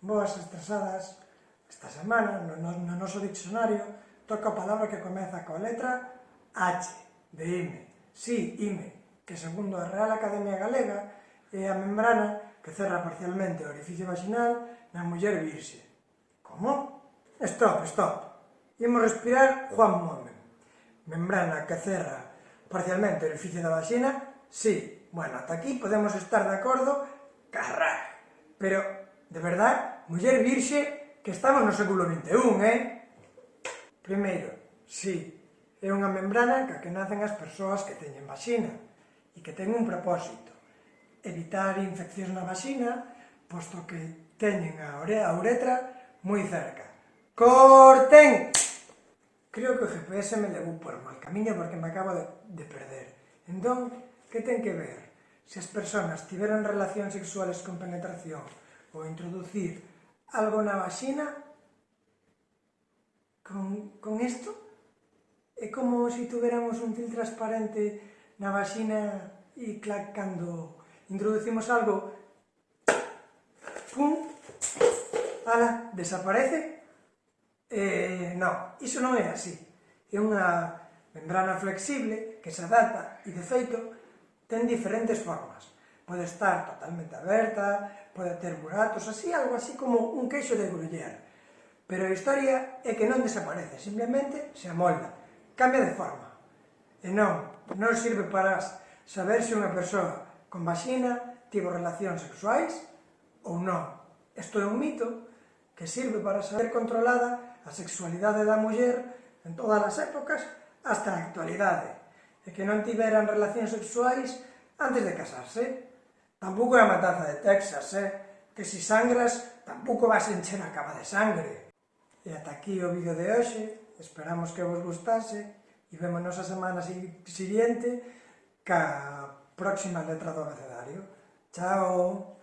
Boas estresadas esta semana no, no, no noso diccionario toca a palabra que comeza coa letra H de IME. Si, sí, IME, que segundo a Real Academia Galega é a membrana que cerra parcialmente o orificio vaginal na muller virxe. Como? Stop, stop. Imos respirar Juan Momen. Membrana que cerra parcialmente o orificio da vagina, si. Sí. Bueno, ata aquí podemos estar de acordo, carrá. Pero De verdad, muller virxe, que estamos no século XXI, eh? Primeiro, sí, é unha membrana ca que nacen as persoas que teñen vaxina e que ten un propósito, evitar infeccións na vaxina, posto que teñen a, a uretra moi cerca. ¡Corten! Creo que o GPS me levou por mal camiño porque me acabo de, de perder. Entón, que ten que ver? Se as persoas tiveron relacións sexuales con penetración, vou introducir algo na vaxina con, con esto. É como se tuveramos un fil transparente na vaxina e clac, cando introducimos algo pum ala, desaparece. Eh, non, iso non é así. É unha membrana flexible que se adapta e de feito ten diferentes formas pode estar totalmente aberta, pode ter buratos, así, algo así como un queixo de gruller. Pero a historia é que non desaparece, simplemente se amolda, cambia de forma. E non, non sirve para saber se unha persoa con vaxina tivo relacións sexuais ou non. Isto é un mito que sirve para saber controlada a sexualidade da muller en todas as épocas hasta a actualidade, e que non tiveran relacións sexuais antes de casarse. Tampouco é a matanza de Texas, eh? Que si sangras, tampouco vas encher a cama de sangre. E ata aquí o vídeo de hoxe. Esperamos que vos gustase. E vémonos a semana siguiente ca próxima letra do abecedario. Chao!